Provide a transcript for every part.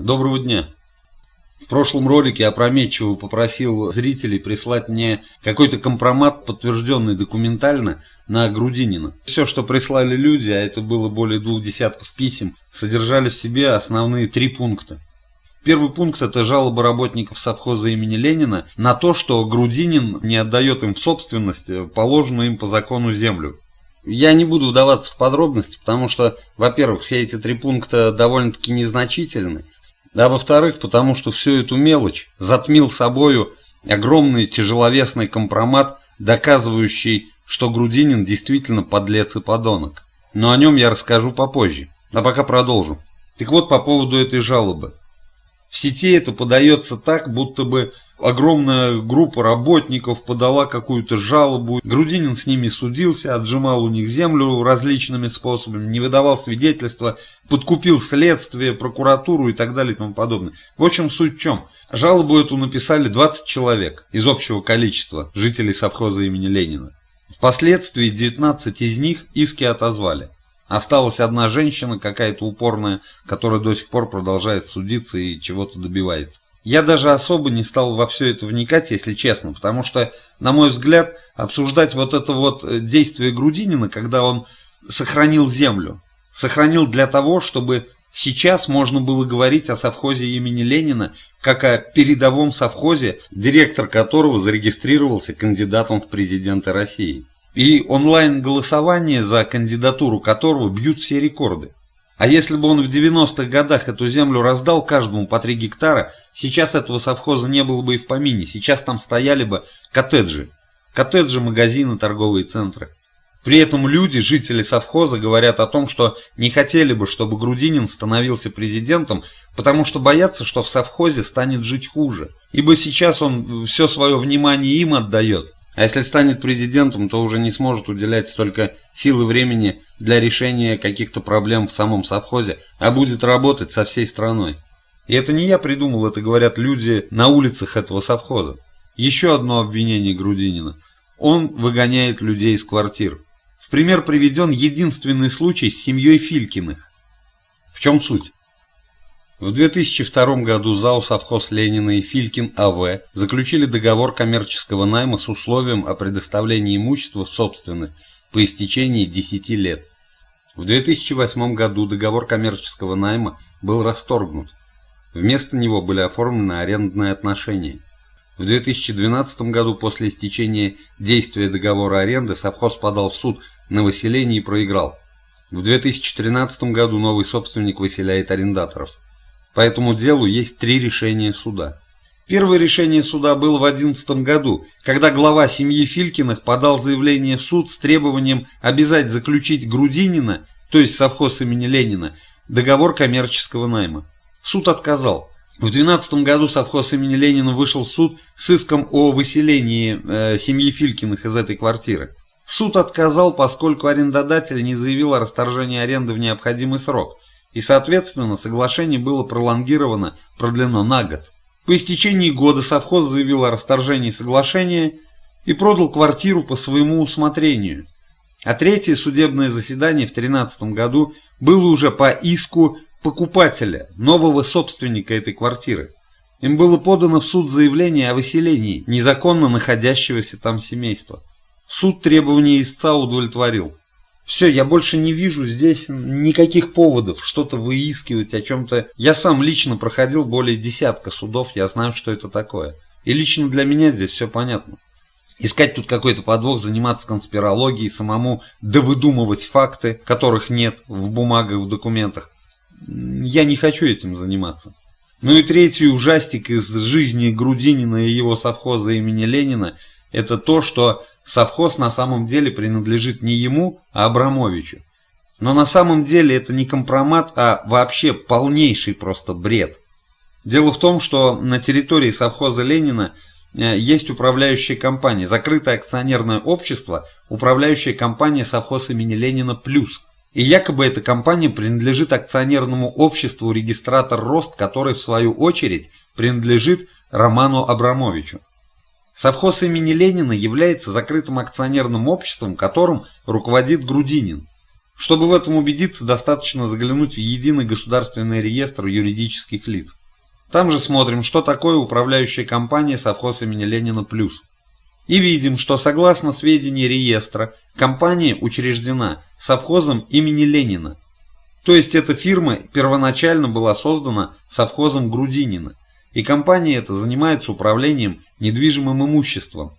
Доброго дня. В прошлом ролике опрометчиво попросил зрителей прислать мне какой-то компромат, подтвержденный документально, на Грудинина. Все, что прислали люди, а это было более двух десятков писем, содержали в себе основные три пункта. Первый пункт – это жалоба работников совхоза имени Ленина на то, что Грудинин не отдает им в собственность положенную им по закону землю. Я не буду вдаваться в подробности, потому что, во-первых, все эти три пункта довольно-таки незначительны, а во-вторых, потому что всю эту мелочь затмил собою огромный тяжеловесный компромат, доказывающий, что Грудинин действительно подлец и подонок. Но о нем я расскажу попозже, а пока продолжу. Так вот, по поводу этой жалобы. В сети это подается так, будто бы огромная группа работников подала какую-то жалобу. Грудинин с ними судился, отжимал у них землю различными способами, не выдавал свидетельства, подкупил следствие, прокуратуру и так далее и тому подобное. В общем, суть в чем? Жалобу эту написали 20 человек из общего количества жителей совхоза имени Ленина. Впоследствии 19 из них иски отозвали. Осталась одна женщина, какая-то упорная, которая до сих пор продолжает судиться и чего-то добивается. Я даже особо не стал во все это вникать, если честно, потому что, на мой взгляд, обсуждать вот это вот э, действие Грудинина, когда он сохранил землю, сохранил для того, чтобы сейчас можно было говорить о совхозе имени Ленина, как о передовом совхозе, директор которого зарегистрировался кандидатом в президенты России. И онлайн-голосование за кандидатуру которого бьют все рекорды. А если бы он в 90-х годах эту землю раздал каждому по 3 гектара, сейчас этого совхоза не было бы и в помине, сейчас там стояли бы коттеджи. Коттеджи, магазины, торговые центры. При этом люди, жители совхоза, говорят о том, что не хотели бы, чтобы Грудинин становился президентом, потому что боятся, что в совхозе станет жить хуже. Ибо сейчас он все свое внимание им отдает, а если станет президентом, то уже не сможет уделять столько сил и времени для решения каких-то проблем в самом совхозе, а будет работать со всей страной. И это не я придумал, это говорят люди на улицах этого совхоза. Еще одно обвинение Грудинина. Он выгоняет людей из квартир. В пример приведен единственный случай с семьей Филькиных. В чем суть? В 2002 году ЗАО «Совхоз Ленина» и Филькин АВ заключили договор коммерческого найма с условием о предоставлении имущества в собственность по истечении 10 лет. В 2008 году договор коммерческого найма был расторгнут. Вместо него были оформлены арендные отношения. В 2012 году после истечения действия договора аренды совхоз подал в суд на выселение и проиграл. В 2013 году новый собственник выселяет арендаторов. По этому делу есть три решения суда. Первое решение суда было в 2011 году, когда глава семьи Филькиных подал заявление в суд с требованием обязать заключить Грудинина, то есть совхоз имени Ленина, договор коммерческого найма. Суд отказал. В 2012 году совхоз имени Ленина вышел в суд с иском о выселении э, семьи Филькиных из этой квартиры. Суд отказал, поскольку арендодатель не заявил о расторжении аренды в необходимый срок – и, соответственно, соглашение было пролонгировано, продлено на год. По истечении года совхоз заявил о расторжении соглашения и продал квартиру по своему усмотрению. А третье судебное заседание в 2013 году было уже по иску покупателя, нового собственника этой квартиры. Им было подано в суд заявление о выселении незаконно находящегося там семейства. Суд требования истца удовлетворил. Все, я больше не вижу здесь никаких поводов что-то выискивать о чем-то. Я сам лично проходил более десятка судов, я знаю, что это такое. И лично для меня здесь все понятно. Искать тут какой-то подвох, заниматься конспирологией, самому довыдумывать факты, которых нет в бумагах, в документах. Я не хочу этим заниматься. Ну и третий ужастик из жизни Грудинина и его совхоза имени Ленина – это то, что совхоз на самом деле принадлежит не ему, а Абрамовичу. Но на самом деле это не компромат, а вообще полнейший просто бред. Дело в том, что на территории совхоза Ленина э, есть управляющая компания, закрытое акционерное общество, управляющая компания совхоз имени Ленина «Плюс». И якобы эта компания принадлежит акционерному обществу «Регистратор Рост», который в свою очередь принадлежит Роману Абрамовичу. Совхоз имени Ленина является закрытым акционерным обществом, которым руководит Грудинин. Чтобы в этом убедиться, достаточно заглянуть в единый государственный реестр юридических лиц. Там же смотрим, что такое управляющая компания совхоз имени Ленина «Плюс». И видим, что согласно сведений реестра, компания учреждена совхозом имени Ленина. То есть эта фирма первоначально была создана совхозом Грудинина, и компания эта занимается управлением недвижимым имуществом.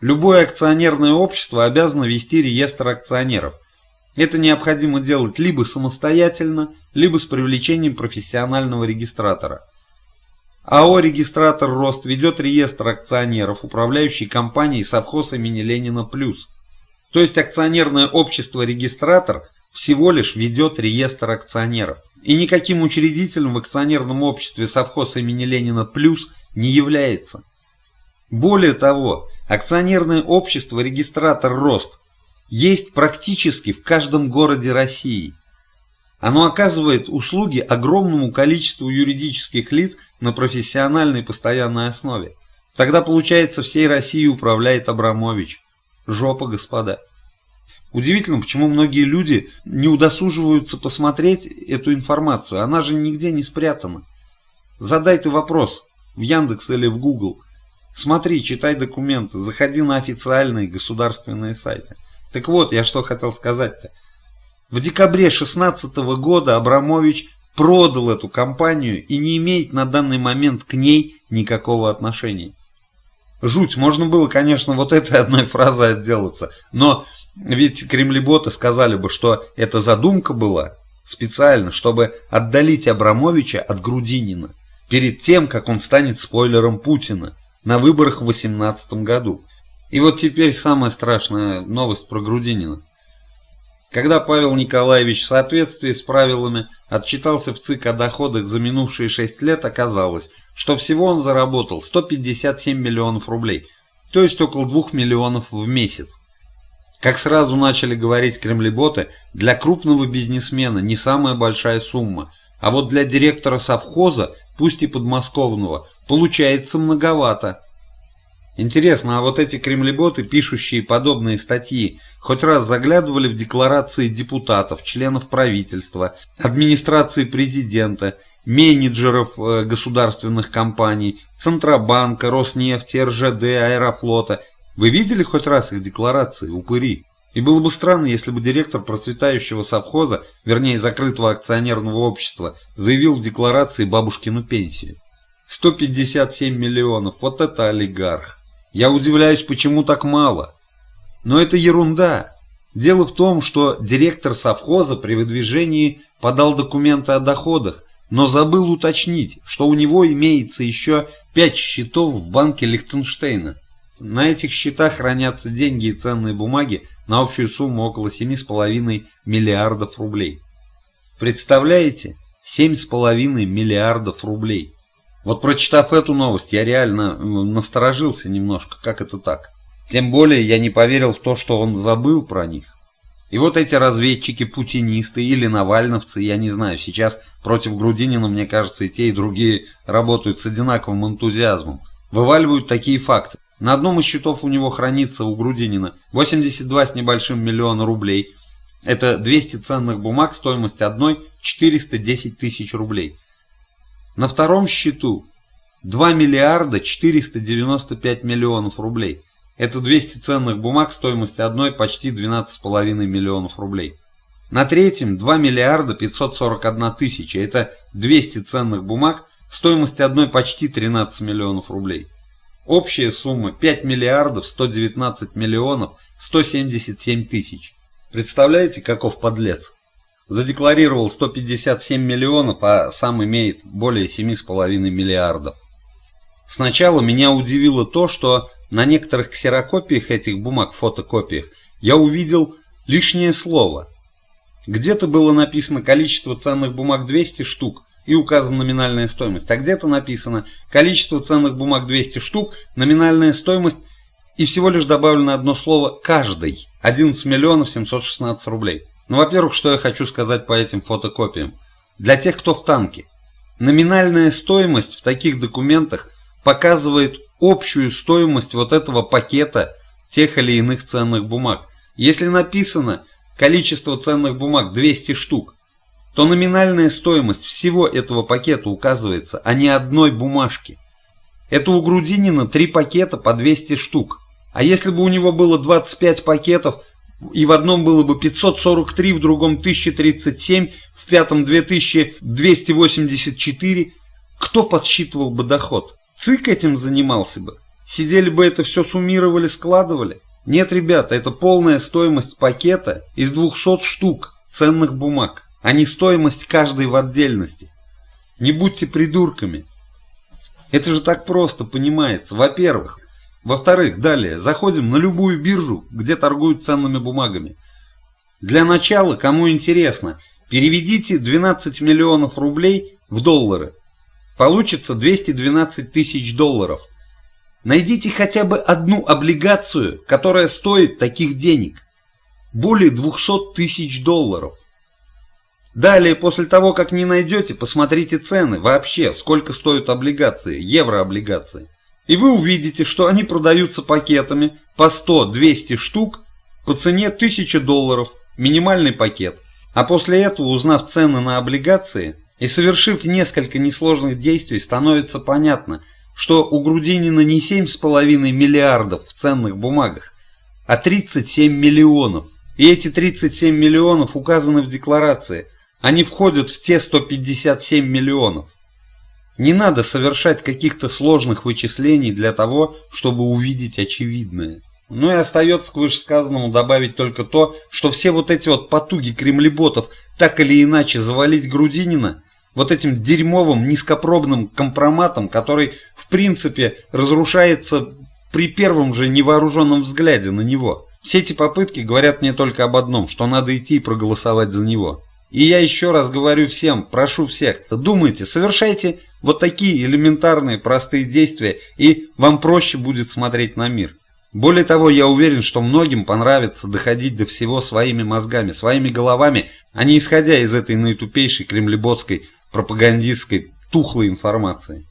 Любое акционерное общество обязано вести реестр акционеров. Это необходимо делать либо самостоятельно, либо с привлечением профессионального регистратора. АО «Регистратор Рост» ведет реестр акционеров, управляющей компанией совхоз имени Ленина Плюс. То есть акционерное общество «Регистратор» всего лишь ведет реестр акционеров. И никаким учредителем в акционерном обществе совхоз имени Ленина Плюс не является. Более того, акционерное общество «Регистратор Рост» есть практически в каждом городе России. Оно оказывает услуги огромному количеству юридических лиц на профессиональной постоянной основе. Тогда, получается, всей Россией управляет Абрамович. Жопа, господа. Удивительно, почему многие люди не удосуживаются посмотреть эту информацию. Она же нигде не спрятана. Задай ты вопрос в Яндекс или в Google – Смотри, читай документы, заходи на официальные государственные сайты. Так вот, я что хотел сказать-то. В декабре 2016 года Абрамович продал эту компанию и не имеет на данный момент к ней никакого отношения. Жуть, можно было, конечно, вот этой одной фразой отделаться, но ведь кремлеботы сказали бы, что эта задумка была специально, чтобы отдалить Абрамовича от Грудинина, перед тем, как он станет спойлером Путина на выборах в 2018 году. И вот теперь самая страшная новость про Грудинина. Когда Павел Николаевич в соответствии с правилами отчитался в ЦИК о доходах за минувшие 6 лет, оказалось, что всего он заработал 157 миллионов рублей, то есть около 2 миллионов в месяц. Как сразу начали говорить кремлеботы, для крупного бизнесмена не самая большая сумма, а вот для директора совхоза, пусть и подмосковного, Получается многовато. Интересно, а вот эти кремлеботы, пишущие подобные статьи, хоть раз заглядывали в декларации депутатов, членов правительства, администрации президента, менеджеров э, государственных компаний, Центробанка, Роснефти, РЖД, Аэрофлота. Вы видели хоть раз их декларации, упыри? И было бы странно, если бы директор процветающего совхоза, вернее закрытого акционерного общества, заявил в декларации бабушкину пенсию. 157 миллионов, вот это олигарх. Я удивляюсь, почему так мало. Но это ерунда. Дело в том, что директор совхоза при выдвижении подал документы о доходах, но забыл уточнить, что у него имеется еще 5 счетов в банке Лихтенштейна. На этих счетах хранятся деньги и ценные бумаги на общую сумму около 7,5 миллиардов рублей. Представляете? 7,5 миллиардов рублей. Вот прочитав эту новость, я реально насторожился немножко, как это так. Тем более я не поверил в то, что он забыл про них. И вот эти разведчики-путинисты или навальновцы, я не знаю, сейчас против Грудинина, мне кажется, и те, и другие работают с одинаковым энтузиазмом. Вываливают такие факты. На одном из счетов у него хранится у Грудинина 82 с небольшим миллиона рублей. Это 200 ценных бумаг, стоимость одной 410 тысяч рублей. На втором счету 2 миллиарда 495 миллионов рублей. Это 200 ценных бумаг стоимостью одной почти 12,5 миллионов рублей. На третьем 2 миллиарда 541 тысяча. Это 200 ценных бумаг стоимостью одной почти 13 миллионов рублей. Общая сумма 5 миллиардов 119 миллионов 177 тысяч. Представляете, каков подлец? Задекларировал 157 миллионов, а сам имеет более 7,5 миллиардов. Сначала меня удивило то, что на некоторых ксерокопиях этих бумаг, фотокопиях, я увидел лишнее слово. Где-то было написано количество ценных бумаг 200 штук и указана номинальная стоимость, а где-то написано количество ценных бумаг 200 штук, номинальная стоимость и всего лишь добавлено одно слово «каждый» 11 миллионов 716 рублей. Ну, во-первых, что я хочу сказать по этим фотокопиям. Для тех, кто в танке. Номинальная стоимость в таких документах показывает общую стоимость вот этого пакета тех или иных ценных бумаг. Если написано количество ценных бумаг 200 штук, то номинальная стоимость всего этого пакета указывается, а не одной бумажки. Это у Грудинина три пакета по 200 штук. А если бы у него было 25 пакетов, и в одном было бы 543, в другом 1037, в пятом 2284, кто подсчитывал бы доход? ЦИК этим занимался бы. Сидели бы это все суммировали, складывали. Нет, ребята, это полная стоимость пакета из 200 штук ценных бумаг, а не стоимость каждой в отдельности. Не будьте придурками. Это же так просто понимается. Во-первых. Во-вторых, далее, заходим на любую биржу, где торгуют ценными бумагами. Для начала, кому интересно, переведите 12 миллионов рублей в доллары. Получится 212 тысяч долларов. Найдите хотя бы одну облигацию, которая стоит таких денег. Более 200 тысяч долларов. Далее, после того, как не найдете, посмотрите цены вообще, сколько стоят облигации, еврооблигации. И вы увидите, что они продаются пакетами по 100-200 штук по цене 1000 долларов, минимальный пакет. А после этого, узнав цены на облигации и совершив несколько несложных действий, становится понятно, что у Грудинина не 7,5 миллиардов в ценных бумагах, а 37 миллионов. И эти 37 миллионов указаны в декларации – они входят в те 157 миллионов. Не надо совершать каких-то сложных вычислений для того, чтобы увидеть очевидное. Ну и остается к вышесказанному добавить только то, что все вот эти вот потуги кремлеботов так или иначе завалить Грудинина вот этим дерьмовым низкопробным компроматом, который в принципе разрушается при первом же невооруженном взгляде на него. Все эти попытки говорят мне только об одном, что надо идти и проголосовать за него. И я еще раз говорю всем, прошу всех, думайте, совершайте вот такие элементарные простые действия, и вам проще будет смотреть на мир. Более того, я уверен, что многим понравится доходить до всего своими мозгами, своими головами, а не исходя из этой наитупейшей кремлеботской пропагандистской тухлой информации.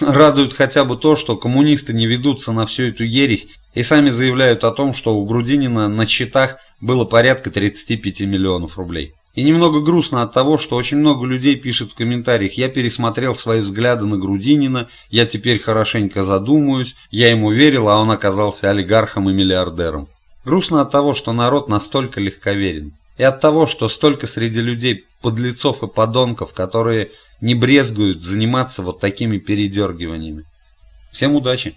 Радует хотя бы то, что коммунисты не ведутся на всю эту ересь и сами заявляют о том, что у Грудинина на счетах было порядка 35 миллионов рублей. И немного грустно от того, что очень много людей пишет в комментариях «Я пересмотрел свои взгляды на Грудинина, я теперь хорошенько задумаюсь, я ему верил, а он оказался олигархом и миллиардером». Грустно от того, что народ настолько легковерен. И от того, что столько среди людей подлецов и подонков, которые не брезгуют заниматься вот такими передергиваниями. Всем удачи!